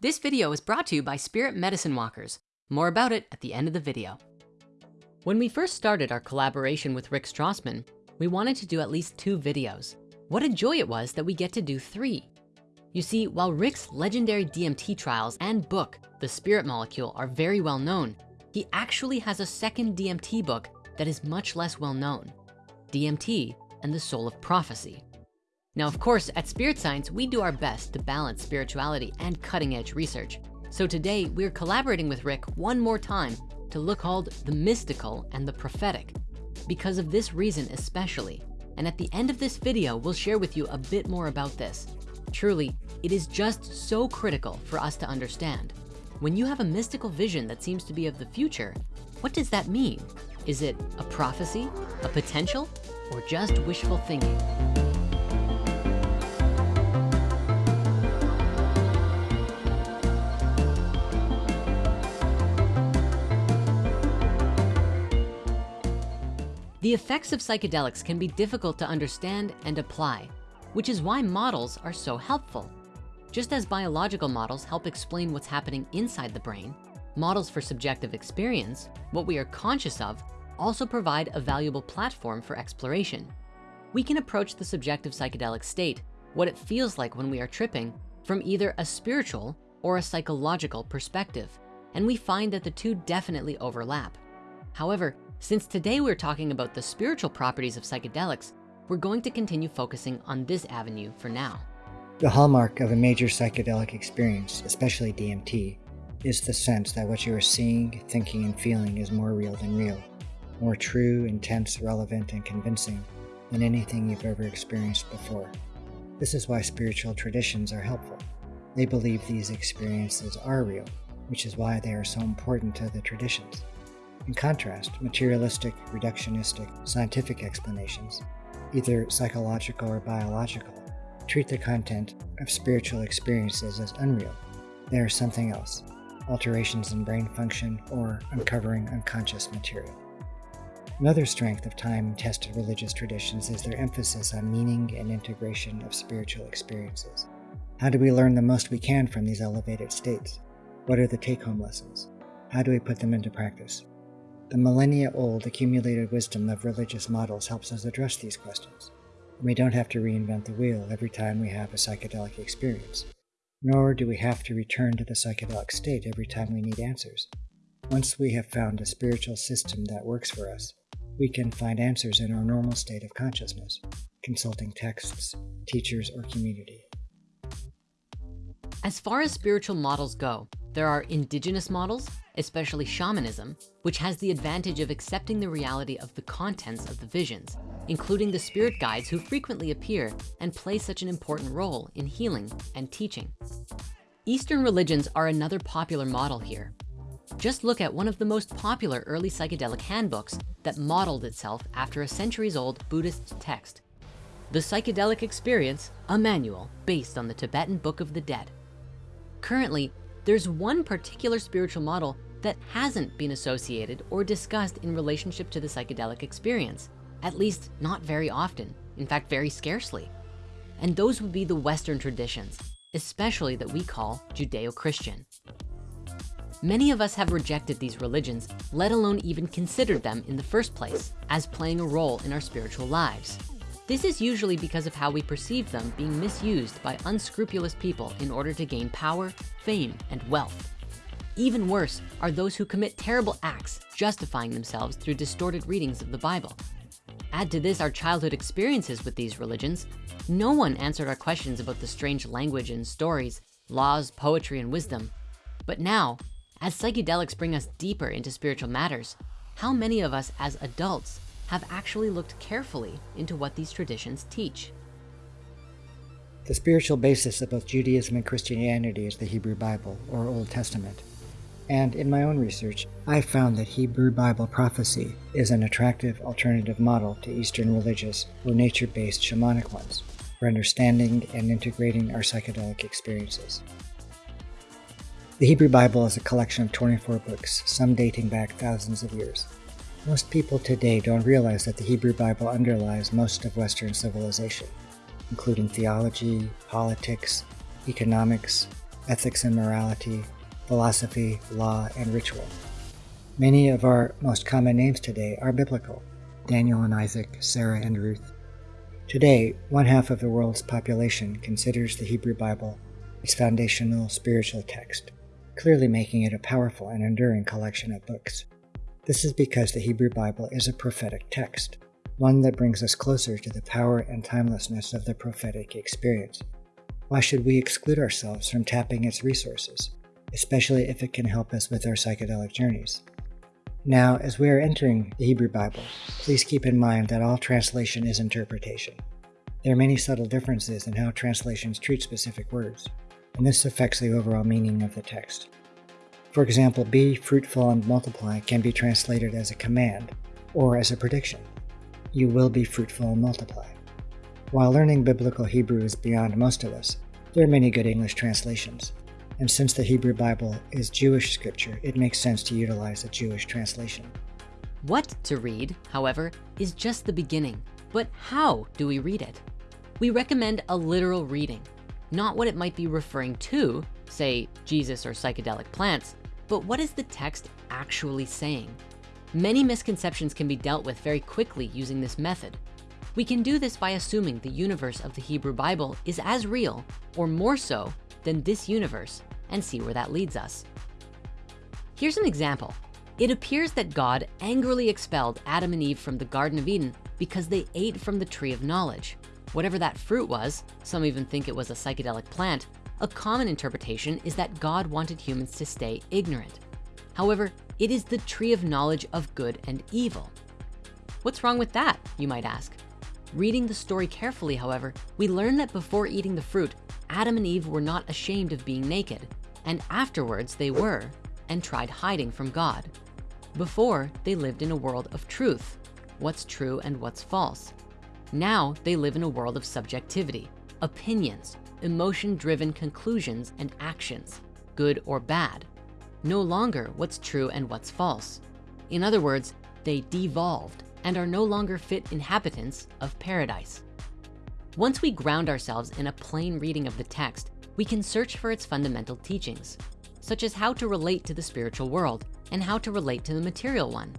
This video is brought to you by Spirit Medicine Walkers. More about it at the end of the video. When we first started our collaboration with Rick Strassman, we wanted to do at least two videos. What a joy it was that we get to do three. You see, while Rick's legendary DMT trials and book, The Spirit Molecule, are very well known, he actually has a second DMT book that is much less well known, DMT and the Soul of Prophecy. Now, of course, at Spirit Science, we do our best to balance spirituality and cutting edge research. So today we're collaborating with Rick one more time to look called the mystical and the prophetic because of this reason especially. And at the end of this video, we'll share with you a bit more about this. Truly, it is just so critical for us to understand. When you have a mystical vision that seems to be of the future, what does that mean? Is it a prophecy, a potential, or just wishful thinking? The effects of psychedelics can be difficult to understand and apply, which is why models are so helpful. Just as biological models help explain what's happening inside the brain, models for subjective experience, what we are conscious of, also provide a valuable platform for exploration. We can approach the subjective psychedelic state, what it feels like when we are tripping, from either a spiritual or a psychological perspective, and we find that the two definitely overlap. However, since today we're talking about the spiritual properties of psychedelics, we're going to continue focusing on this avenue for now. The hallmark of a major psychedelic experience, especially DMT, is the sense that what you are seeing, thinking, and feeling is more real than real, more true, intense, relevant, and convincing than anything you've ever experienced before. This is why spiritual traditions are helpful. They believe these experiences are real, which is why they are so important to the traditions. In contrast, materialistic, reductionistic, scientific explanations, either psychological or biological, treat the content of spiritual experiences as unreal. They are something else, alterations in brain function or uncovering unconscious material. Another strength of time-tested religious traditions is their emphasis on meaning and integration of spiritual experiences. How do we learn the most we can from these elevated states? What are the take-home lessons? How do we put them into practice? The millennia-old accumulated wisdom of religious models helps us address these questions. We don't have to reinvent the wheel every time we have a psychedelic experience, nor do we have to return to the psychedelic state every time we need answers. Once we have found a spiritual system that works for us, we can find answers in our normal state of consciousness, consulting texts, teachers, or community. As far as spiritual models go, there are indigenous models, especially shamanism, which has the advantage of accepting the reality of the contents of the visions, including the spirit guides who frequently appear and play such an important role in healing and teaching. Eastern religions are another popular model here. Just look at one of the most popular early psychedelic handbooks that modeled itself after a centuries old Buddhist text. The Psychedelic Experience, a manual based on the Tibetan Book of the Dead. Currently, there's one particular spiritual model that hasn't been associated or discussed in relationship to the psychedelic experience, at least not very often, in fact, very scarcely. And those would be the Western traditions, especially that we call Judeo-Christian. Many of us have rejected these religions, let alone even considered them in the first place as playing a role in our spiritual lives. This is usually because of how we perceive them being misused by unscrupulous people in order to gain power, fame, and wealth. Even worse are those who commit terrible acts, justifying themselves through distorted readings of the Bible. Add to this our childhood experiences with these religions. No one answered our questions about the strange language and stories, laws, poetry, and wisdom. But now, as psychedelics bring us deeper into spiritual matters, how many of us as adults have actually looked carefully into what these traditions teach? The spiritual basis of both Judaism and Christianity is the Hebrew Bible, or Old Testament. And in my own research, I found that Hebrew Bible prophecy is an attractive alternative model to Eastern religious or nature-based shamanic ones for understanding and integrating our psychedelic experiences. The Hebrew Bible is a collection of 24 books, some dating back thousands of years. Most people today don't realize that the Hebrew Bible underlies most of Western civilization, including theology, politics, economics, ethics and morality, philosophy, law, and ritual. Many of our most common names today are biblical Daniel and Isaac, Sarah and Ruth. Today, one half of the world's population considers the Hebrew Bible its foundational spiritual text, clearly making it a powerful and enduring collection of books. This is because the Hebrew Bible is a prophetic text, one that brings us closer to the power and timelessness of the prophetic experience. Why should we exclude ourselves from tapping its resources, especially if it can help us with our psychedelic journeys? Now, as we are entering the Hebrew Bible, please keep in mind that all translation is interpretation. There are many subtle differences in how translations treat specific words, and this affects the overall meaning of the text. For example, be fruitful and multiply can be translated as a command or as a prediction. You will be fruitful and multiply. While learning biblical Hebrew is beyond most of us, there are many good English translations, and since the Hebrew Bible is Jewish scripture, it makes sense to utilize a Jewish translation. What to read, however, is just the beginning. But how do we read it? We recommend a literal reading, not what it might be referring to, say Jesus or psychedelic plants, but what is the text actually saying? Many misconceptions can be dealt with very quickly using this method. We can do this by assuming the universe of the Hebrew Bible is as real or more so than this universe and see where that leads us. Here's an example. It appears that God angrily expelled Adam and Eve from the Garden of Eden because they ate from the tree of knowledge. Whatever that fruit was, some even think it was a psychedelic plant, a common interpretation is that God wanted humans to stay ignorant. However, it is the tree of knowledge of good and evil. What's wrong with that, you might ask? Reading the story carefully, however, we learn that before eating the fruit, Adam and Eve were not ashamed of being naked, and afterwards they were, and tried hiding from God. Before, they lived in a world of truth, what's true and what's false. Now they live in a world of subjectivity, opinions, emotion-driven conclusions and actions, good or bad. No longer what's true and what's false. In other words, they devolved and are no longer fit inhabitants of paradise. Once we ground ourselves in a plain reading of the text, we can search for its fundamental teachings, such as how to relate to the spiritual world and how to relate to the material one.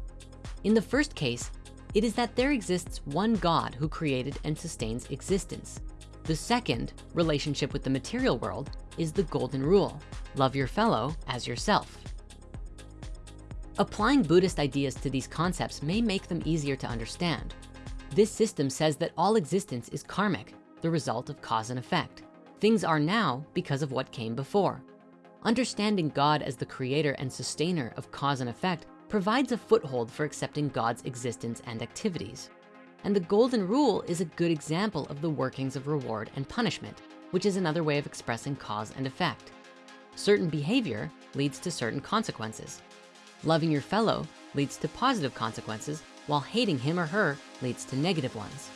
In the first case, it is that there exists one God who created and sustains existence. The second, relationship with the material world, is the golden rule, love your fellow as yourself. Applying Buddhist ideas to these concepts may make them easier to understand. This system says that all existence is karmic, the result of cause and effect. Things are now because of what came before. Understanding God as the creator and sustainer of cause and effect provides a foothold for accepting God's existence and activities. And the golden rule is a good example of the workings of reward and punishment, which is another way of expressing cause and effect. Certain behavior leads to certain consequences. Loving your fellow leads to positive consequences, while hating him or her leads to negative ones.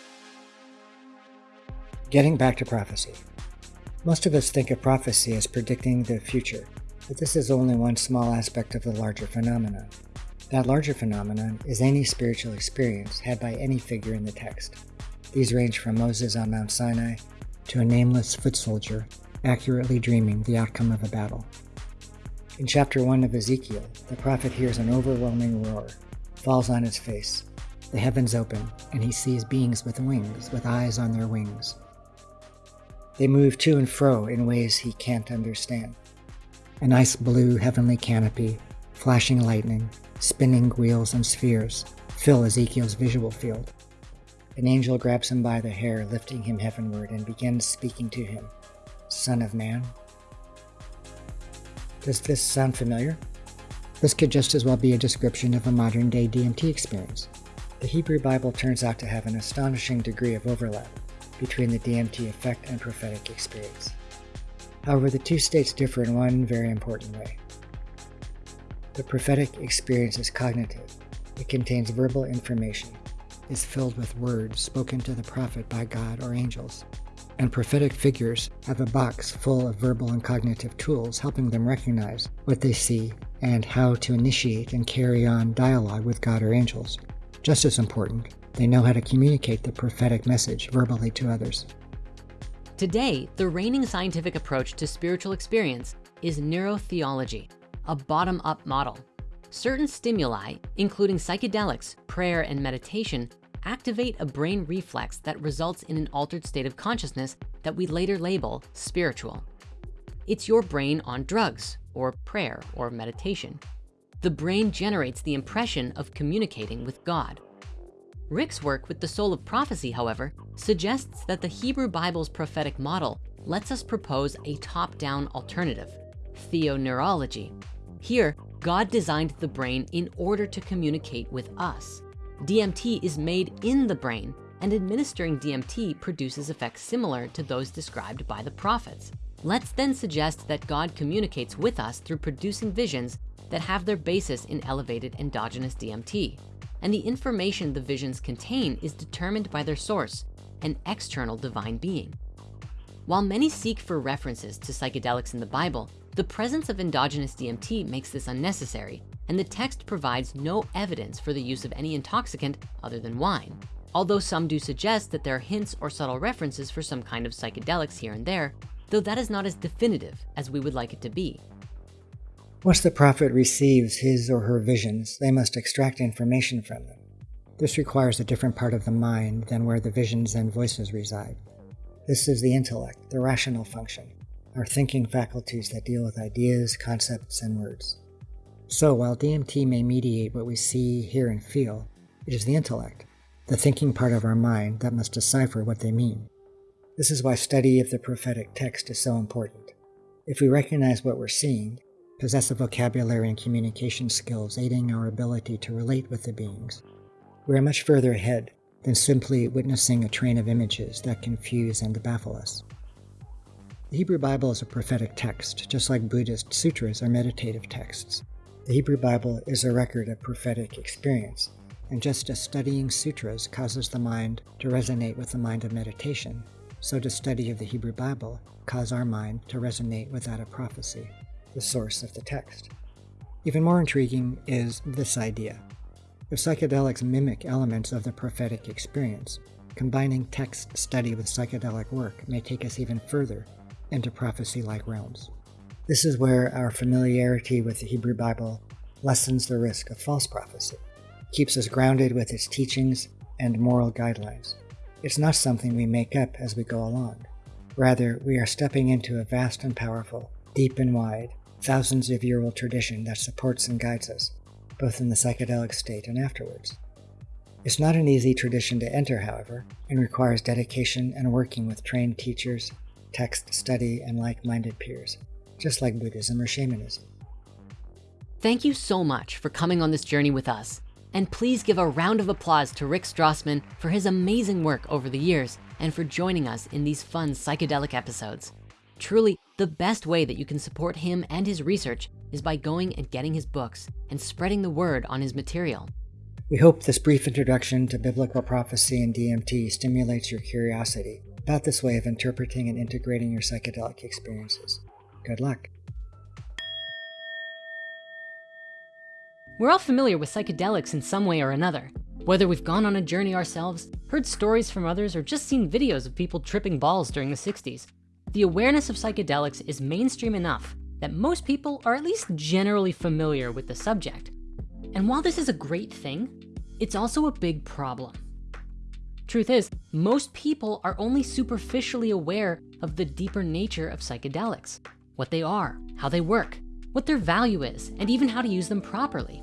Getting back to prophecy. Most of us think of prophecy as predicting the future, but this is only one small aspect of the larger phenomenon. That larger phenomenon is any spiritual experience had by any figure in the text. These range from Moses on Mount Sinai to a nameless foot soldier accurately dreaming the outcome of a battle. In chapter 1 of Ezekiel, the prophet hears an overwhelming roar, falls on his face. The heavens open, and he sees beings with wings, with eyes on their wings. They move to and fro in ways he can't understand. An ice blue heavenly canopy, flashing lightning, spinning wheels and spheres fill Ezekiel's visual field. An angel grabs him by the hair, lifting him heavenward, and begins speaking to him. Son of man. Does this sound familiar? This could just as well be a description of a modern day DMT experience. The Hebrew Bible turns out to have an astonishing degree of overlap between the DMT effect and prophetic experience. However, the two states differ in one very important way. The prophetic experience is cognitive. It contains verbal information, is filled with words spoken to the prophet by God or angels. And prophetic figures have a box full of verbal and cognitive tools helping them recognize what they see and how to initiate and carry on dialogue with God or angels. Just as important, they know how to communicate the prophetic message verbally to others. Today, the reigning scientific approach to spiritual experience is neurotheology, a bottom-up model. Certain stimuli, including psychedelics, prayer, and meditation, activate a brain reflex that results in an altered state of consciousness that we later label spiritual. It's your brain on drugs or prayer or meditation. The brain generates the impression of communicating with God. Rick's work with the soul of prophecy, however, suggests that the Hebrew Bible's prophetic model lets us propose a top-down alternative, theoneurology. Here, God designed the brain in order to communicate with us. DMT is made in the brain and administering DMT produces effects similar to those described by the prophets. Let's then suggest that God communicates with us through producing visions that have their basis in elevated endogenous DMT. And the information the visions contain is determined by their source, an external divine being. While many seek for references to psychedelics in the Bible, the presence of endogenous DMT makes this unnecessary, and the text provides no evidence for the use of any intoxicant other than wine. Although some do suggest that there are hints or subtle references for some kind of psychedelics here and there, though that is not as definitive as we would like it to be. Once the prophet receives his or her visions, they must extract information from them. This requires a different part of the mind than where the visions and voices reside. This is the intellect, the rational function, our thinking faculties that deal with ideas, concepts, and words. So while DMT may mediate what we see, hear, and feel, it is the intellect, the thinking part of our mind that must decipher what they mean. This is why study of the prophetic text is so important. If we recognize what we're seeing, possess a vocabulary and communication skills aiding our ability to relate with the beings, we are much further ahead than simply witnessing a train of images that confuse and baffle us. The Hebrew Bible is a prophetic text, just like Buddhist sutras are meditative texts. The Hebrew Bible is a record of prophetic experience, and just as studying sutras causes the mind to resonate with the mind of meditation, so does study of the Hebrew Bible cause our mind to resonate with that of prophecy, the source of the text. Even more intriguing is this idea. If psychedelics mimic elements of the prophetic experience, combining text study with psychedelic work may take us even further into prophecy-like realms. This is where our familiarity with the Hebrew Bible lessens the risk of false prophecy, keeps us grounded with its teachings and moral guidelines. It's not something we make up as we go along. Rather, we are stepping into a vast and powerful, deep and wide, thousands of year old tradition that supports and guides us, both in the psychedelic state and afterwards. It's not an easy tradition to enter, however, and requires dedication and working with trained teachers, text study, and like minded peers, just like Buddhism or shamanism. Thank you so much for coming on this journey with us. And please give a round of applause to Rick Strassman for his amazing work over the years and for joining us in these fun psychedelic episodes. Truly, the best way that you can support him and his research is by going and getting his books and spreading the word on his material. We hope this brief introduction to biblical prophecy and DMT stimulates your curiosity about this way of interpreting and integrating your psychedelic experiences. Good luck. We're all familiar with psychedelics in some way or another. Whether we've gone on a journey ourselves, heard stories from others, or just seen videos of people tripping balls during the 60s, the awareness of psychedelics is mainstream enough that most people are at least generally familiar with the subject. And while this is a great thing, it's also a big problem. Truth is, most people are only superficially aware of the deeper nature of psychedelics, what they are, how they work, what their value is, and even how to use them properly.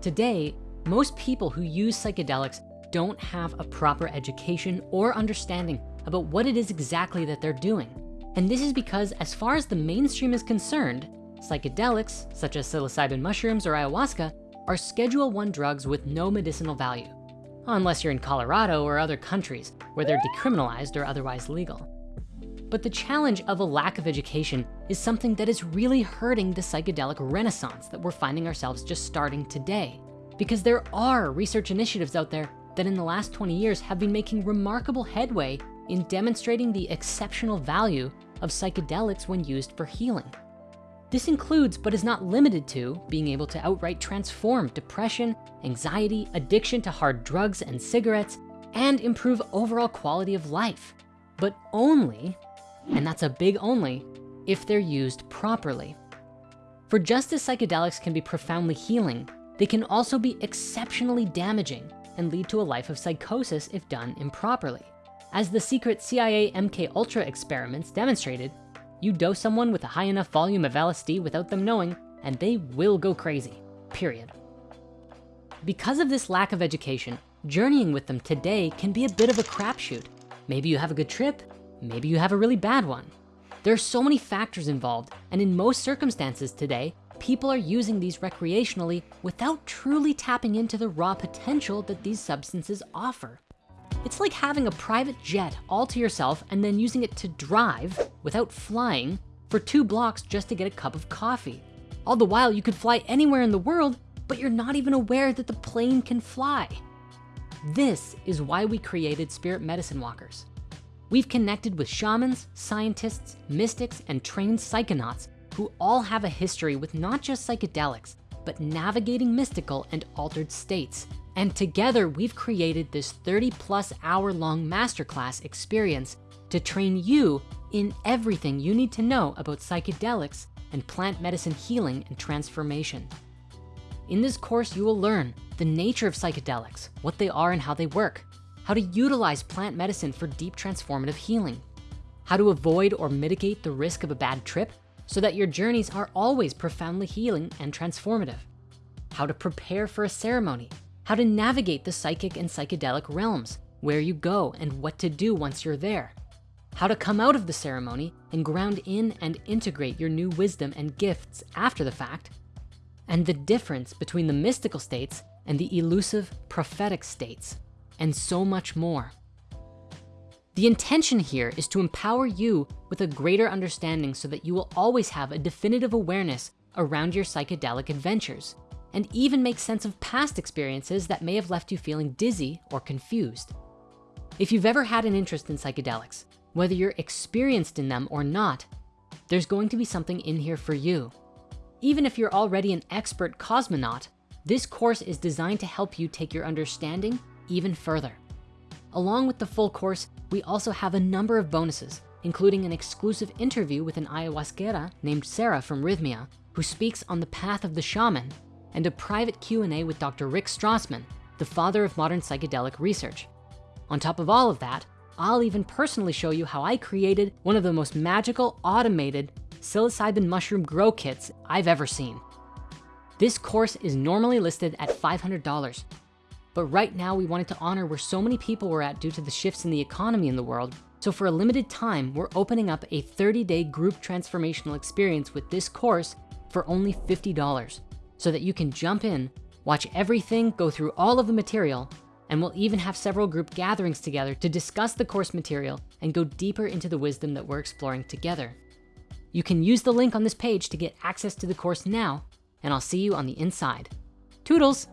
Today, most people who use psychedelics don't have a proper education or understanding about what it is exactly that they're doing. And this is because as far as the mainstream is concerned, psychedelics, such as psilocybin mushrooms or ayahuasca, are Schedule 1 drugs with no medicinal value, unless you're in Colorado or other countries where they're decriminalized or otherwise legal. But the challenge of a lack of education is something that is really hurting the psychedelic renaissance that we're finding ourselves just starting today. Because there are research initiatives out there that in the last 20 years have been making remarkable headway in demonstrating the exceptional value of psychedelics when used for healing. This includes, but is not limited to, being able to outright transform depression, anxiety, addiction to hard drugs and cigarettes, and improve overall quality of life. But only and that's a big only, if they're used properly. For just as psychedelics can be profoundly healing, they can also be exceptionally damaging and lead to a life of psychosis if done improperly. As the secret CIA MK Ultra experiments demonstrated, you dose someone with a high enough volume of LSD without them knowing, and they will go crazy, period. Because of this lack of education, journeying with them today can be a bit of a crapshoot. Maybe you have a good trip, maybe you have a really bad one. There are so many factors involved, and in most circumstances today, people are using these recreationally without truly tapping into the raw potential that these substances offer. It's like having a private jet all to yourself and then using it to drive without flying for two blocks just to get a cup of coffee. All the while you could fly anywhere in the world, but you're not even aware that the plane can fly. This is why we created Spirit Medicine Walkers. We've connected with shamans, scientists, mystics, and trained psychonauts who all have a history with not just psychedelics, but navigating mystical and altered states. And together we've created this 30 plus hour long masterclass experience to train you in everything you need to know about psychedelics and plant medicine healing and transformation. In this course, you will learn the nature of psychedelics, what they are and how they work, how to utilize plant medicine for deep transformative healing, how to avoid or mitigate the risk of a bad trip so that your journeys are always profoundly healing and transformative, how to prepare for a ceremony, how to navigate the psychic and psychedelic realms, where you go and what to do once you're there, how to come out of the ceremony and ground in and integrate your new wisdom and gifts after the fact, and the difference between the mystical states and the elusive prophetic states, and so much more. The intention here is to empower you with a greater understanding so that you will always have a definitive awareness around your psychedelic adventures and even make sense of past experiences that may have left you feeling dizzy or confused. If you've ever had an interest in psychedelics, whether you're experienced in them or not, there's going to be something in here for you. Even if you're already an expert cosmonaut, this course is designed to help you take your understanding even further. Along with the full course, we also have a number of bonuses, including an exclusive interview with an ayahuasquera named Sarah from Rythmia, who speaks on the path of the shaman, and a private Q&A with Dr. Rick Strassman, the father of modern psychedelic research. On top of all of that, I'll even personally show you how I created one of the most magical automated psilocybin mushroom grow kits I've ever seen. This course is normally listed at $500, but right now we wanted to honor where so many people were at due to the shifts in the economy in the world. So for a limited time, we're opening up a 30 day group transformational experience with this course for only $50 so that you can jump in, watch everything, go through all of the material, and we'll even have several group gatherings together to discuss the course material and go deeper into the wisdom that we're exploring together. You can use the link on this page to get access to the course now, and I'll see you on the inside. Toodles!